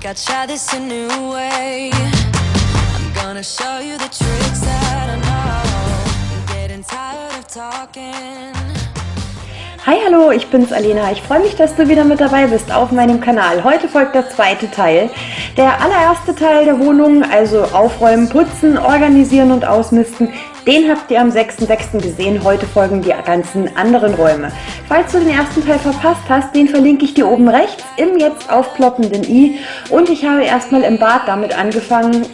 think I'd try this a new way. I'm gonna show you the tricks that I know. I'm getting tired of talking. Hi, hallo, ich bin's Alena. Ich freue mich, dass du wieder mit dabei bist auf meinem Kanal. Heute folgt der zweite Teil. Der allererste Teil der Wohnung, also aufräumen, putzen, organisieren und ausmisten, den habt ihr am 6.6. gesehen. Heute folgen die ganzen anderen Räume. Falls du den ersten Teil verpasst hast, den verlinke ich dir oben rechts im jetzt aufploppenden i. Und ich habe erstmal im Bad damit angefangen,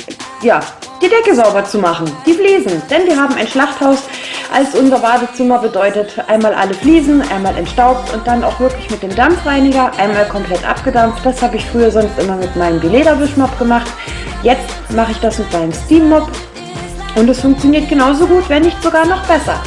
ja, die Decke sauber zu machen, die Fliesen. Denn wir haben ein Schlachthaus als unser Badezimmer bedeutet einmal alle Fliesen, einmal entstaubt und dann auch wirklich mit dem Dampfreiniger einmal komplett abgedampft. Das habe ich früher sonst immer mit meinem Bilederwischmopp gemacht. Jetzt mache ich das mit meinem Steammop und es funktioniert genauso gut, wenn nicht sogar noch besser.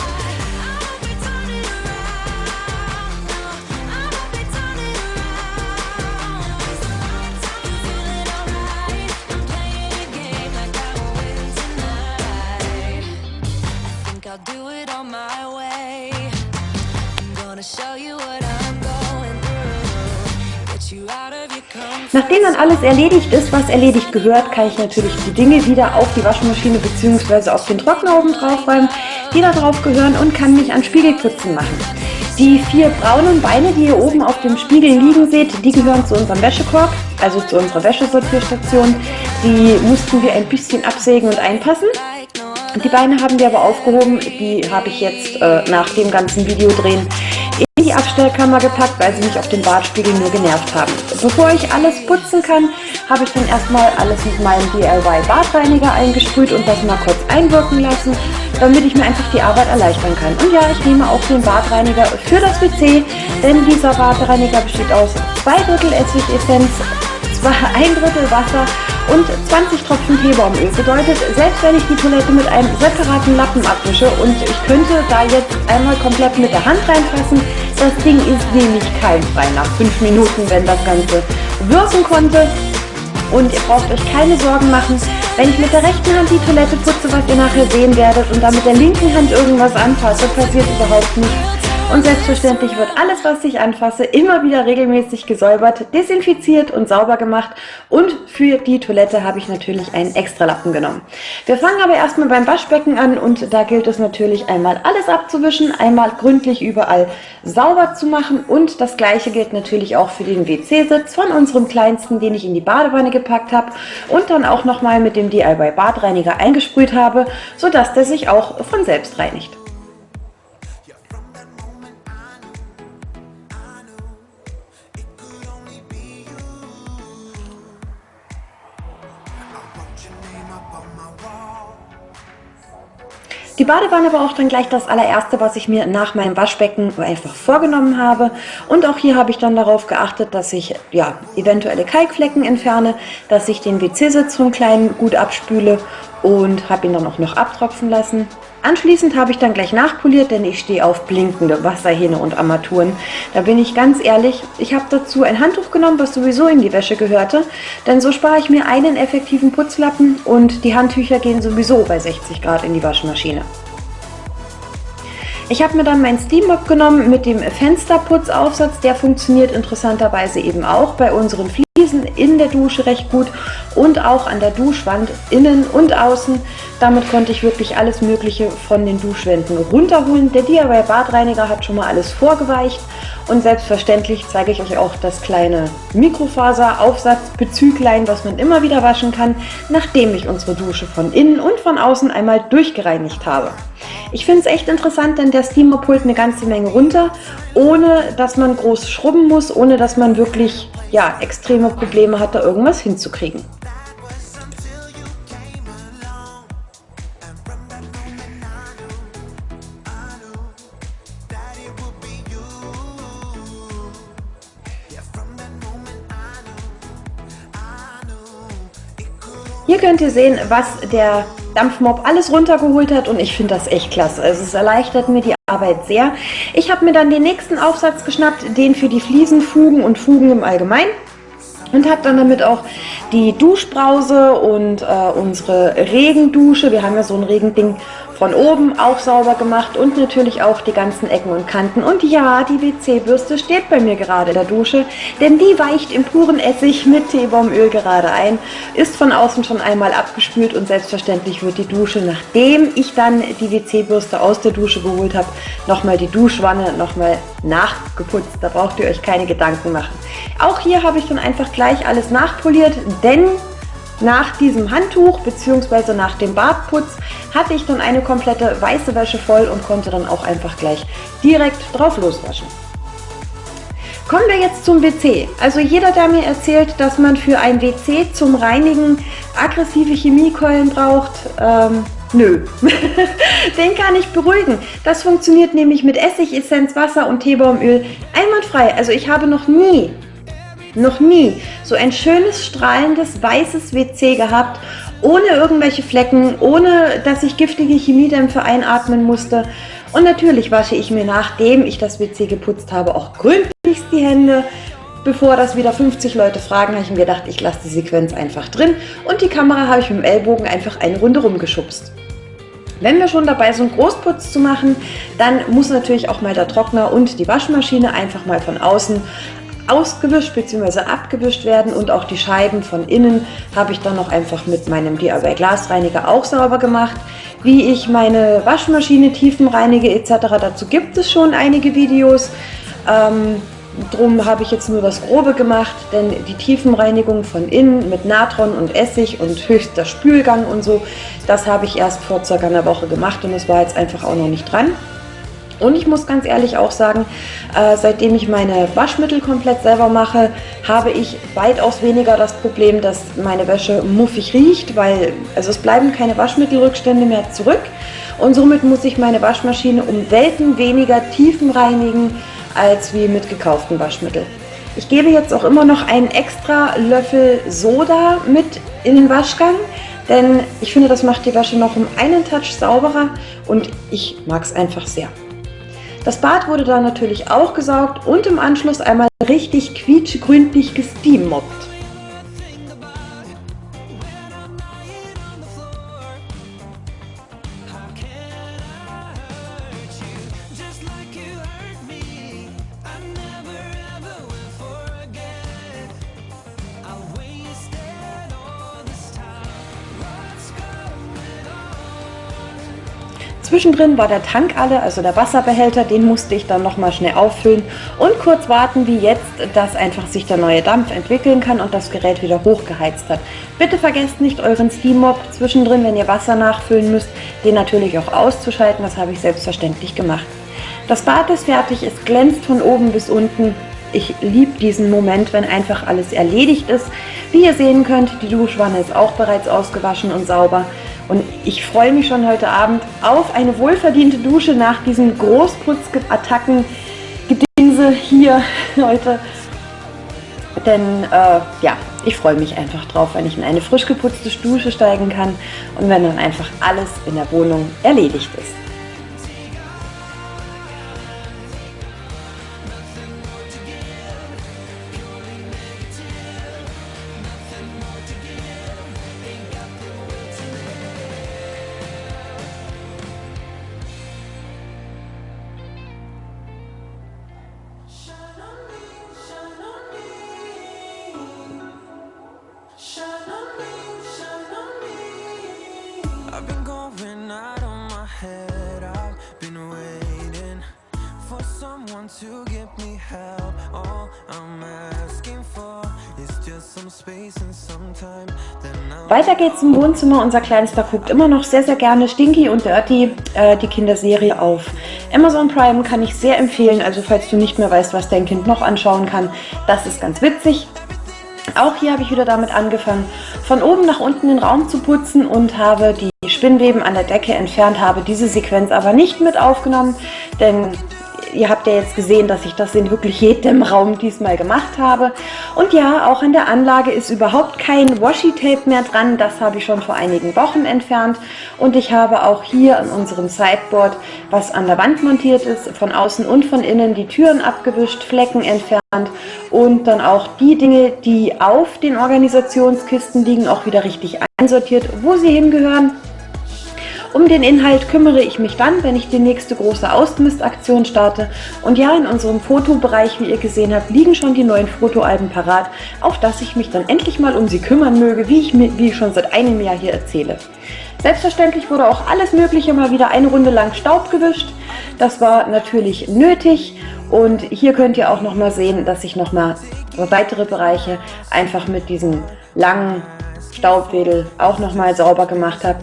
Nachdem dann alles erledigt ist, was erledigt gehört, kann ich natürlich die Dinge wieder auf die Waschmaschine bzw. auf den Trockner oben drauf räumen, die da drauf gehören und kann mich an Spiegelputzen machen. Die vier braunen Beine, die ihr oben auf dem Spiegel liegen seht, die gehören zu unserem Wäschekorb, also zu unserer Wäschesortierstation. Die mussten wir ein bisschen absägen und einpassen. Die Beine haben wir aber aufgehoben, die habe ich jetzt äh, nach dem ganzen Video drehen die Abstellkammer gepackt, weil sie mich auf dem Badspiegel nur genervt haben. Bevor ich alles putzen kann, habe ich dann erstmal alles mit meinem DIY Badreiniger eingesprüht und das mal kurz einwirken lassen, damit ich mir einfach die Arbeit erleichtern kann. Und ja, ich nehme auch den Badreiniger für das WC, denn dieser Badreiniger besteht aus zwei Drittel Essigessenz, ein Drittel Wasser und 20 Tropfen Teebaumöl. Bedeutet, selbst wenn ich die Toilette mit einem separaten Lappen abwische und ich könnte da jetzt einmal komplett mit der Hand reinfassen, das Ding ist nämlich keimfrei nach 5 Minuten, wenn das Ganze wirken konnte. Und ihr braucht euch keine Sorgen machen, wenn ich mit der rechten Hand die Toilette putze, was ihr nachher sehen werdet, und dann mit der linken Hand irgendwas anfasse, passiert überhaupt nichts. Und selbstverständlich wird alles, was ich anfasse, immer wieder regelmäßig gesäubert, desinfiziert und sauber gemacht. Und für die Toilette habe ich natürlich einen extra Lappen genommen. Wir fangen aber erstmal beim Waschbecken an und da gilt es natürlich einmal alles abzuwischen, einmal gründlich überall sauber zu machen und das gleiche gilt natürlich auch für den WC-Sitz von unserem kleinsten, den ich in die Badewanne gepackt habe und dann auch nochmal mit dem DIY Badreiniger eingesprüht habe, sodass der sich auch von selbst reinigt. Die Badewanne war auch dann gleich das allererste, was ich mir nach meinem Waschbecken einfach vorgenommen habe. Und auch hier habe ich dann darauf geachtet, dass ich ja, eventuelle Kalkflecken entferne, dass ich den WC-Sitz so klein gut abspüle und habe ihn dann auch noch abtropfen lassen. Anschließend habe ich dann gleich nachpoliert, denn ich stehe auf blinkende Wasserhähne und Armaturen. Da bin ich ganz ehrlich, ich habe dazu ein Handtuch genommen, was sowieso in die Wäsche gehörte, denn so spare ich mir einen effektiven Putzlappen und die Handtücher gehen sowieso bei 60 Grad in die Waschmaschine. Ich habe mir dann mein Steam Mop genommen mit dem Fensterputzaufsatz. Der funktioniert interessanterweise eben auch bei unseren Fliesen in der Dusche recht gut und auch an der Duschwand innen und außen. Damit konnte ich wirklich alles mögliche von den Duschwänden runterholen. Der DIY Badreiniger hat schon mal alles vorgeweicht und selbstverständlich zeige ich euch auch das kleine Mikrofaseraufsatzbezüglein, was man immer wieder waschen kann, nachdem ich unsere Dusche von innen und von außen einmal durchgereinigt habe. Ich finde es echt interessant, denn der Steamer pult eine ganze Menge runter, ohne dass man groß schrubben muss, ohne dass man wirklich ja, extreme Probleme hat, da irgendwas hinzukriegen. Hier könnt ihr sehen, was der Dampfmob alles runtergeholt hat und ich finde das echt klasse. Also es erleichtert mir die Arbeit sehr. Ich habe mir dann den nächsten Aufsatz geschnappt, den für die Fliesenfugen und Fugen im Allgemeinen und habe dann damit auch die Duschbrause und äh, unsere Regendusche, wir haben ja so ein Regending von oben auch sauber gemacht und natürlich auch die ganzen Ecken und Kanten. Und ja, die WC-Bürste steht bei mir gerade in der Dusche, denn die weicht im puren Essig mit Teebaumöl gerade ein, ist von außen schon einmal abgespült und selbstverständlich wird die Dusche, nachdem ich dann die WC-Bürste aus der Dusche geholt habe, nochmal die Duschwanne nochmal nachgeputzt. Da braucht ihr euch keine Gedanken machen. Auch hier habe ich dann einfach gleich alles nachpoliert, denn nach diesem Handtuch bzw. nach dem Badputz hatte ich dann eine komplette weiße Wäsche voll und konnte dann auch einfach gleich direkt drauf loswaschen. Kommen wir jetzt zum WC. Also jeder, der mir erzählt, dass man für ein WC zum Reinigen aggressive Chemiekeulen braucht, ähm, nö. Den kann ich beruhigen. Das funktioniert nämlich mit Essigessenz, Wasser und Teebaumöl einwandfrei. Also ich habe noch nie noch nie so ein schönes, strahlendes, weißes WC gehabt, ohne irgendwelche Flecken, ohne dass ich giftige Chemiedämpfe einatmen musste. Und natürlich wasche ich mir, nachdem ich das WC geputzt habe, auch gründlichst die Hände. Bevor das wieder 50 Leute fragen, habe ich mir gedacht, ich lasse die Sequenz einfach drin und die Kamera habe ich mit dem Ellbogen einfach eine Runde rumgeschubst. Wenn wir schon dabei sind, Großputz zu machen, dann muss natürlich auch mal der Trockner und die Waschmaschine einfach mal von außen ausgewischt bzw. abgewischt werden und auch die Scheiben von innen habe ich dann noch einfach mit meinem DIY Glasreiniger auch sauber gemacht. Wie ich meine Waschmaschine tiefenreinige etc. dazu gibt es schon einige Videos. Ähm, Drum habe ich jetzt nur das Grobe gemacht, denn die Tiefenreinigung von innen mit Natron und Essig und höchster Spülgang und so, das habe ich erst vor circa einer Woche gemacht und es war jetzt einfach auch noch nicht dran. Und ich muss ganz ehrlich auch sagen, äh, seitdem ich meine Waschmittel komplett selber mache, habe ich weitaus weniger das Problem, dass meine Wäsche muffig riecht, weil also es bleiben keine Waschmittelrückstände mehr zurück. Und somit muss ich meine Waschmaschine um Welten weniger tiefen reinigen, als wie mit gekauften Waschmitteln. Ich gebe jetzt auch immer noch einen extra Löffel Soda mit in den Waschgang, denn ich finde, das macht die Wäsche noch um einen Touch sauberer und ich mag es einfach sehr. Das Bad wurde dann natürlich auch gesaugt und im Anschluss einmal richtig quietschgründlich gesteammobbt. Zwischendrin war der Tank alle, also der Wasserbehälter, den musste ich dann nochmal schnell auffüllen und kurz warten, wie jetzt, dass einfach sich der neue Dampf entwickeln kann und das Gerät wieder hochgeheizt hat. Bitte vergesst nicht euren Steam-Mob zwischendrin, wenn ihr Wasser nachfüllen müsst, den natürlich auch auszuschalten, das habe ich selbstverständlich gemacht. Das Bad ist fertig, es glänzt von oben bis unten. Ich liebe diesen Moment, wenn einfach alles erledigt ist. Wie ihr sehen könnt, die Duschwanne ist auch bereits ausgewaschen und sauber. Und ich freue mich schon heute Abend auf eine wohlverdiente Dusche nach diesen Großputzattacken Gedingse hier heute. Denn äh, ja, ich freue mich einfach drauf, wenn ich in eine frisch geputzte Dusche steigen kann und wenn dann einfach alles in der Wohnung erledigt ist. Weiter geht's im Wohnzimmer. Unser Kleinster guckt immer noch sehr, sehr gerne Stinky und Dirty, äh, die Kinderserie auf Amazon Prime kann ich sehr empfehlen. Also falls du nicht mehr weißt, was dein Kind noch anschauen kann, das ist ganz witzig. Auch hier habe ich wieder damit angefangen, von oben nach unten den Raum zu putzen und habe die Spinnweben an der Decke entfernt, habe diese Sequenz aber nicht mit aufgenommen, denn ihr habt ja jetzt gesehen, dass ich das in wirklich jedem Raum diesmal gemacht habe. Und ja, auch an der Anlage ist überhaupt kein Washi-Tape mehr dran. Das habe ich schon vor einigen Wochen entfernt. Und ich habe auch hier an unserem Sideboard, was an der Wand montiert ist, von außen und von innen die Türen abgewischt, Flecken entfernt und dann auch die Dinge, die auf den Organisationskisten liegen, auch wieder richtig einsortiert, wo sie hingehören. Um den Inhalt kümmere ich mich dann, wenn ich die nächste große Ausmistaktion starte. Und ja, in unserem Fotobereich, wie ihr gesehen habt, liegen schon die neuen Fotoalben parat, auf dass ich mich dann endlich mal um sie kümmern möge, wie ich, wie ich schon seit einem Jahr hier erzähle. Selbstverständlich wurde auch alles Mögliche mal wieder eine Runde lang Staub gewischt. Das war natürlich nötig und hier könnt ihr auch noch mal sehen, dass ich noch mal weitere Bereiche einfach mit diesem langen Staubwedel auch noch mal sauber gemacht habe.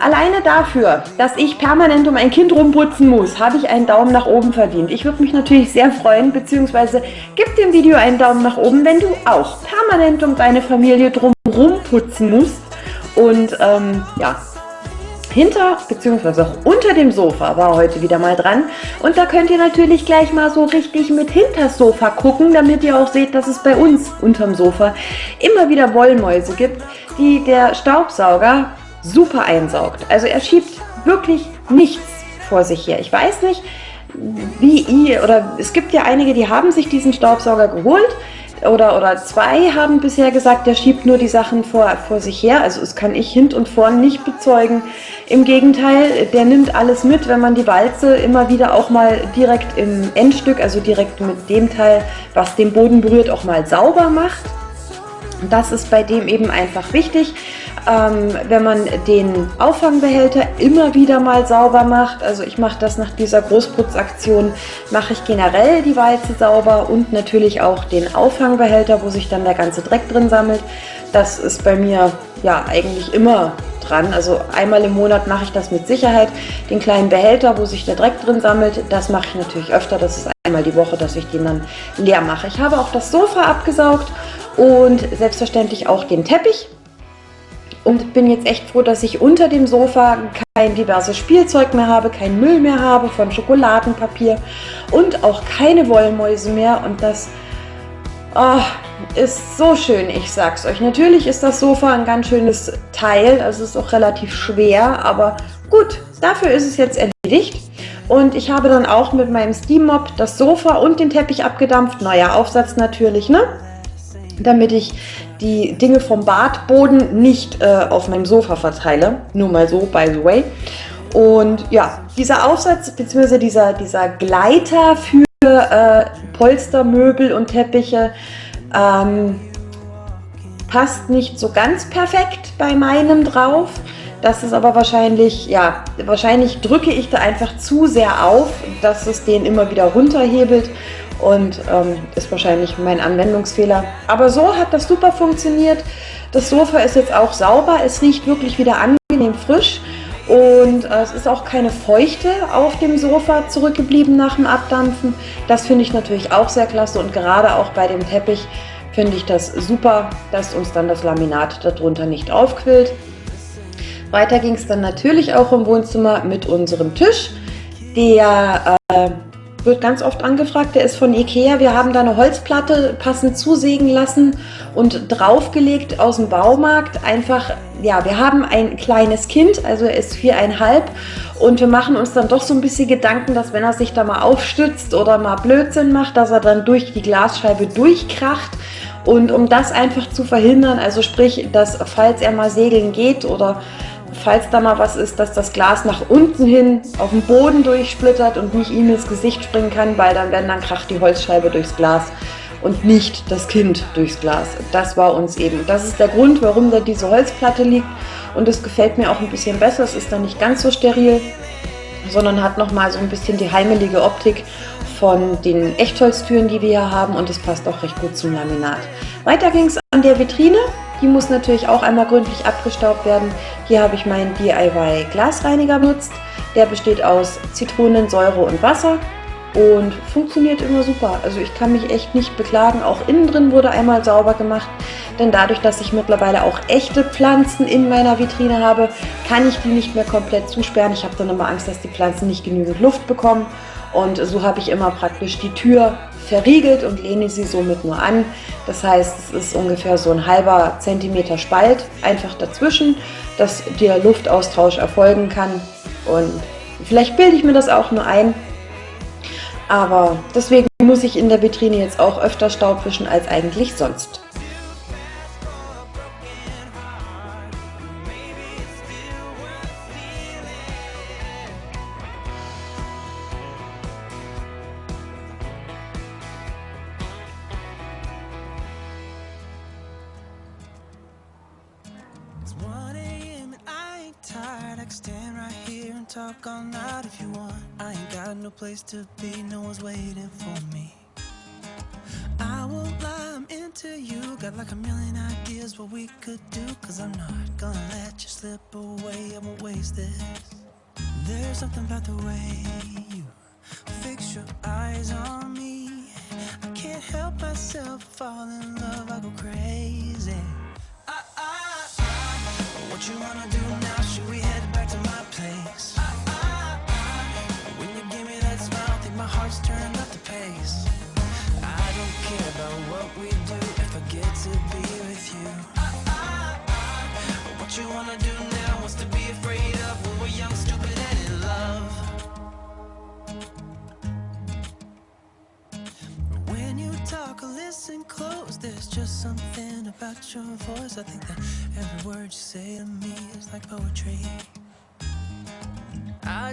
Alleine dafür, dass ich permanent um ein Kind rumputzen muss, habe ich einen Daumen nach oben verdient. Ich würde mich natürlich sehr freuen, beziehungsweise gib dem Video einen Daumen nach oben, wenn du auch permanent um deine Familie drum putzen musst. Und ähm, ja, hinter bzw. auch unter dem Sofa war heute wieder mal dran. Und da könnt ihr natürlich gleich mal so richtig mit hinter Sofa gucken, damit ihr auch seht, dass es bei uns unterm Sofa immer wieder Wollmäuse gibt, die der Staubsauger super einsaugt. Also er schiebt wirklich nichts vor sich her. Ich weiß nicht, wie ihr, oder es gibt ja einige, die haben sich diesen Staubsauger geholt, oder, oder zwei haben bisher gesagt, der schiebt nur die Sachen vor, vor sich her. Also das kann ich hint und vorn nicht bezeugen. Im Gegenteil, der nimmt alles mit, wenn man die Walze immer wieder auch mal direkt im Endstück, also direkt mit dem Teil, was den Boden berührt, auch mal sauber macht. Das ist bei dem eben einfach wichtig ähm, wenn man den Auffangbehälter immer wieder mal sauber macht. Also ich mache das nach dieser Großputzaktion, mache ich generell die Walze sauber und natürlich auch den Auffangbehälter, wo sich dann der ganze Dreck drin sammelt. Das ist bei mir ja eigentlich immer dran. Also einmal im Monat mache ich das mit Sicherheit. Den kleinen Behälter, wo sich der Dreck drin sammelt, das mache ich natürlich öfter. Das ist einmal die Woche, dass ich den dann leer mache. Ich habe auch das Sofa abgesaugt und selbstverständlich auch den Teppich und bin jetzt echt froh, dass ich unter dem Sofa kein diverses Spielzeug mehr habe, kein Müll mehr habe von Schokoladenpapier und auch keine Wollmäuse mehr und das oh, ist so schön, ich sag's euch. Natürlich ist das Sofa ein ganz schönes Teil, also es ist auch relativ schwer, aber gut, dafür ist es jetzt erledigt. Und ich habe dann auch mit meinem Steam Mop das Sofa und den Teppich abgedampft. Neuer Aufsatz natürlich, ne? Damit ich die Dinge vom Badboden nicht äh, auf meinem Sofa verteile. Nur mal so, by the way. Und ja, dieser Aufsatz bzw. Dieser, dieser Gleiter für äh, Polstermöbel und Teppiche ähm, passt nicht so ganz perfekt bei meinem drauf. Das ist aber wahrscheinlich, ja, wahrscheinlich drücke ich da einfach zu sehr auf, dass es den immer wieder runterhebelt und ähm, ist wahrscheinlich mein Anwendungsfehler. Aber so hat das super funktioniert. Das Sofa ist jetzt auch sauber, es riecht wirklich wieder angenehm frisch und äh, es ist auch keine Feuchte auf dem Sofa zurückgeblieben nach dem Abdampfen. Das finde ich natürlich auch sehr klasse und gerade auch bei dem Teppich finde ich das super, dass uns dann das Laminat darunter nicht aufquillt. Weiter ging es dann natürlich auch im Wohnzimmer mit unserem Tisch, der äh, wird ganz oft angefragt. Der ist von Ikea. Wir haben da eine Holzplatte passend zusägen lassen und draufgelegt aus dem Baumarkt. Einfach, ja, wir haben ein kleines Kind, also er ist viereinhalb und wir machen uns dann doch so ein bisschen Gedanken, dass wenn er sich da mal aufstützt oder mal Blödsinn macht, dass er dann durch die Glasscheibe durchkracht. Und um das einfach zu verhindern, also sprich, dass falls er mal segeln geht oder falls da mal was ist, dass das Glas nach unten hin auf den Boden durchsplittert und nicht ihm ins Gesicht springen kann, weil dann, wenn dann kracht die Holzscheibe durchs Glas und nicht das Kind durchs Glas. Das war uns eben. Das ist der Grund, warum da diese Holzplatte liegt und es gefällt mir auch ein bisschen besser. Es ist dann nicht ganz so steril, sondern hat nochmal so ein bisschen die heimelige Optik von den Echtholztüren, die wir hier haben und es passt auch recht gut zum Laminat. Weiter ging es an der Vitrine. Die muss natürlich auch einmal gründlich abgestaubt werden. Hier habe ich meinen DIY Glasreiniger benutzt. Der besteht aus Zitronensäure und Wasser und funktioniert immer super. Also ich kann mich echt nicht beklagen. Auch innen drin wurde einmal sauber gemacht, denn dadurch, dass ich mittlerweile auch echte Pflanzen in meiner Vitrine habe, kann ich die nicht mehr komplett zusperren. Ich habe dann immer Angst, dass die Pflanzen nicht genügend Luft bekommen und so habe ich immer praktisch die Tür verriegelt und lehne sie somit nur an. Das heißt, es ist ungefähr so ein halber Zentimeter Spalt einfach dazwischen, dass der Luftaustausch erfolgen kann. Und vielleicht bilde ich mir das auch nur ein, aber deswegen muss ich in der Vitrine jetzt auch öfter Staub wischen als eigentlich sonst. Stand right here and talk all night if you want. I ain't got no place to be, no one's waiting for me. I won't lie, I'm into you. Got like a million ideas what we could do. Cause I'm not gonna let you slip away, I won't waste this. There's something about the way you fix your eyes on me. I can't help myself fall in love, I go crazy.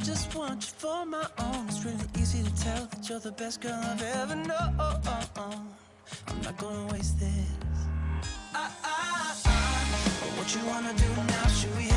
Just want you for my own. It's really easy to tell that you're the best girl I've ever known. I'm not gonna waste this. I, I, I, what you wanna do now? Should we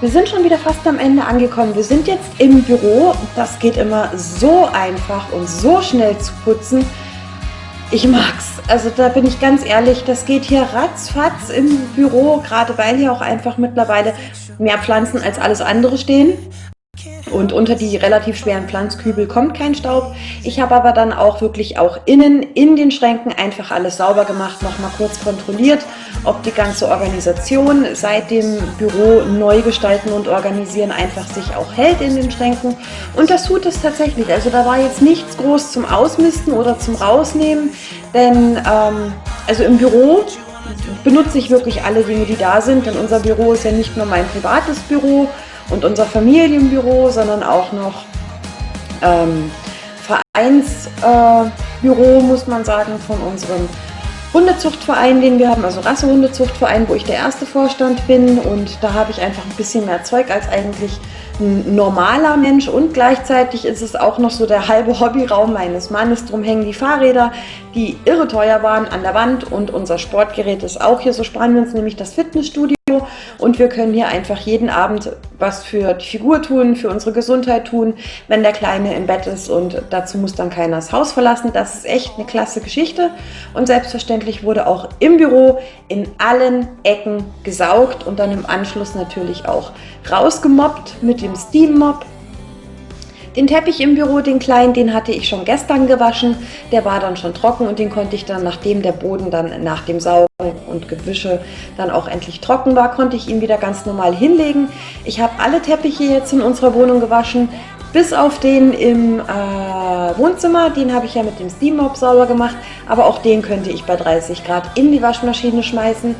Wir sind schon wieder fast am Ende angekommen. Wir sind jetzt im Büro. Das geht immer so einfach und so schnell zu putzen. Ich mag's. Also da bin ich ganz ehrlich, das geht hier ratzfatz im Büro, gerade weil hier auch einfach mittlerweile mehr Pflanzen als alles andere stehen. Und unter die relativ schweren Pflanzkübel kommt kein Staub. Ich habe aber dann auch wirklich auch innen in den Schränken einfach alles sauber gemacht, nochmal kurz kontrolliert, ob die ganze Organisation seit dem Büro neu gestalten und organisieren einfach sich auch hält in den Schränken. Und das tut es tatsächlich. Also da war jetzt nichts groß zum Ausmisten oder zum Rausnehmen, denn ähm, also im Büro benutze ich wirklich alle Dinge, die da sind, denn unser Büro ist ja nicht nur mein privates Büro, und unser Familienbüro, sondern auch noch ähm, Vereinsbüro, äh, muss man sagen, von unserem Hundezuchtverein, den wir haben, also Rassehundezuchtverein, wo ich der erste Vorstand bin und da habe ich einfach ein bisschen mehr Zeug als eigentlich ein normaler Mensch und gleichzeitig ist es auch noch so der halbe Hobbyraum meines Mannes. Drum hängen die Fahrräder, die irre teuer waren, an der Wand und unser Sportgerät ist auch hier. So sparen wir uns nämlich das Fitnessstudio und wir können hier einfach jeden Abend was für die Figur tun, für unsere Gesundheit tun, wenn der Kleine im Bett ist und dazu muss dann keiner das Haus verlassen. Das ist echt eine klasse Geschichte und selbstverständlich wurde auch im Büro in allen Ecken gesaugt und dann im Anschluss natürlich auch rausgemobbt mit dem Steam Mop. Den Teppich im Büro, den kleinen, den hatte ich schon gestern gewaschen. Der war dann schon trocken und den konnte ich dann, nachdem der Boden dann nach dem Saugen und Gewische dann auch endlich trocken war, konnte ich ihn wieder ganz normal hinlegen. Ich habe alle Teppiche jetzt in unserer Wohnung gewaschen, bis auf den im äh, Wohnzimmer, den habe ich ja mit dem Steam Mop sauber gemacht, aber auch den könnte ich bei 30 Grad in die Waschmaschine schmeißen.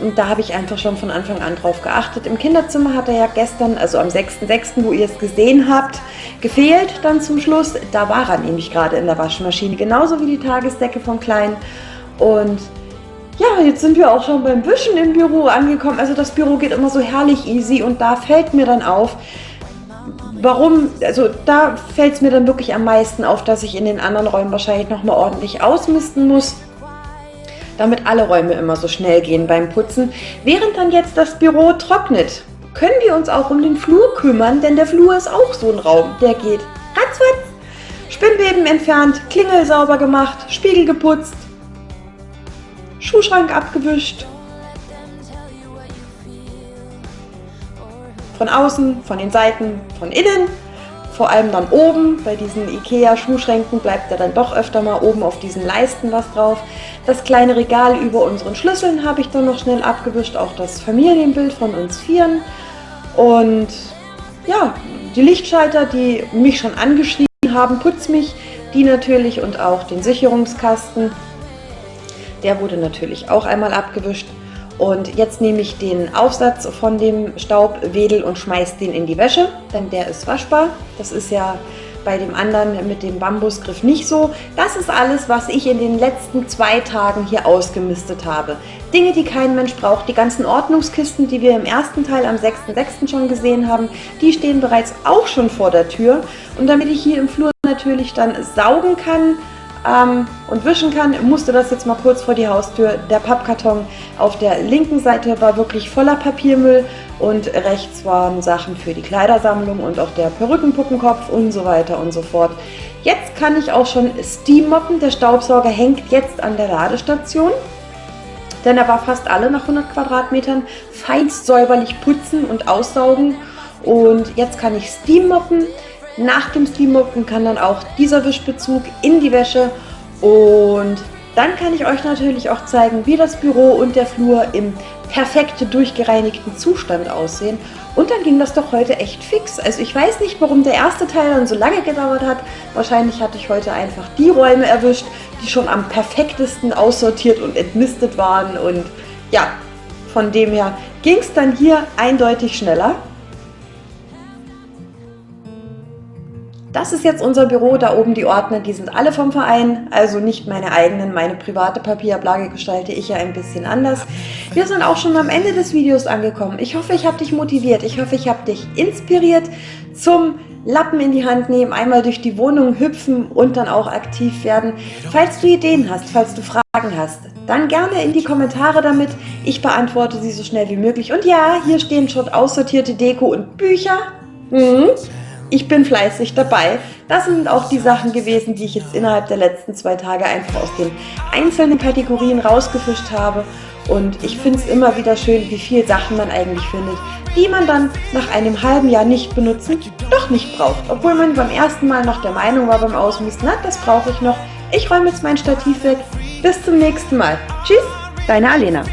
Und da habe ich einfach schon von Anfang an drauf geachtet. Im Kinderzimmer hat er ja gestern, also am 6.6., wo ihr es gesehen habt, gefehlt dann zum Schluss. Da war er nämlich gerade in der Waschmaschine, genauso wie die Tagesdecke vom Kleinen. Und ja, jetzt sind wir auch schon beim Wischen im Büro angekommen. Also das Büro geht immer so herrlich easy und da fällt mir dann auf, warum, also da fällt es mir dann wirklich am meisten auf, dass ich in den anderen Räumen wahrscheinlich nochmal ordentlich ausmisten muss damit alle Räume immer so schnell gehen beim Putzen. Während dann jetzt das Büro trocknet, können wir uns auch um den Flur kümmern, denn der Flur ist auch so ein Raum, der geht ratzfatz. Spinnweben entfernt, Klingel sauber gemacht, Spiegel geputzt, Schuhschrank abgewischt. Von außen, von den Seiten, von innen vor allem dann oben, bei diesen Ikea-Schuhschränken bleibt da dann doch öfter mal oben auf diesen Leisten was drauf. Das kleine Regal über unseren Schlüsseln habe ich dann noch schnell abgewischt, auch das Familienbild von uns Vieren. Und ja, die Lichtschalter, die mich schon angeschrieben haben, putz mich, die natürlich und auch den Sicherungskasten. Der wurde natürlich auch einmal abgewischt. Und jetzt nehme ich den Aufsatz von dem Staubwedel und schmeiße den in die Wäsche, denn der ist waschbar. Das ist ja bei dem anderen mit dem Bambusgriff nicht so. Das ist alles, was ich in den letzten zwei Tagen hier ausgemistet habe. Dinge, die kein Mensch braucht. Die ganzen Ordnungskisten, die wir im ersten Teil am 6.6. schon gesehen haben, die stehen bereits auch schon vor der Tür. Und damit ich hier im Flur natürlich dann saugen kann, ähm, und wischen kann, musste das jetzt mal kurz vor die Haustür. Der Pappkarton auf der linken Seite war wirklich voller Papiermüll und rechts waren Sachen für die Kleidersammlung und auch der Perückenpuppenkopf und so weiter und so fort. Jetzt kann ich auch schon Steam moppen. Der Staubsauger hängt jetzt an der Ladestation, denn er war fast alle nach 100 Quadratmetern feinst säuberlich putzen und aussaugen. Und jetzt kann ich Steam moppen. Nach dem Steammoppen kann dann auch dieser Wischbezug in die Wäsche und dann kann ich euch natürlich auch zeigen, wie das Büro und der Flur im perfekt durchgereinigten Zustand aussehen. Und dann ging das doch heute echt fix. Also ich weiß nicht, warum der erste Teil dann so lange gedauert hat. Wahrscheinlich hatte ich heute einfach die Räume erwischt, die schon am perfektesten aussortiert und entmistet waren. Und ja, von dem her ging es dann hier eindeutig schneller. Das ist jetzt unser Büro, da oben die Ordner, die sind alle vom Verein, also nicht meine eigenen, meine private Papierablage gestalte ich ja ein bisschen anders. Wir sind auch schon am Ende des Videos angekommen. Ich hoffe, ich habe dich motiviert, ich hoffe, ich habe dich inspiriert zum Lappen in die Hand nehmen, einmal durch die Wohnung hüpfen und dann auch aktiv werden. Falls du Ideen hast, falls du Fragen hast, dann gerne in die Kommentare damit. Ich beantworte sie so schnell wie möglich. Und ja, hier stehen schon aussortierte Deko und Bücher. Mhm ich bin fleißig dabei. Das sind auch die Sachen gewesen, die ich jetzt innerhalb der letzten zwei Tage einfach aus den einzelnen Kategorien rausgefischt habe. Und ich finde es immer wieder schön, wie viele Sachen man eigentlich findet, die man dann nach einem halben Jahr nicht benutzen, doch nicht braucht. Obwohl man beim ersten Mal noch der Meinung war beim Ausmisten, na, das brauche ich noch. Ich räume jetzt mein Stativ weg. Bis zum nächsten Mal. Tschüss, deine Alena.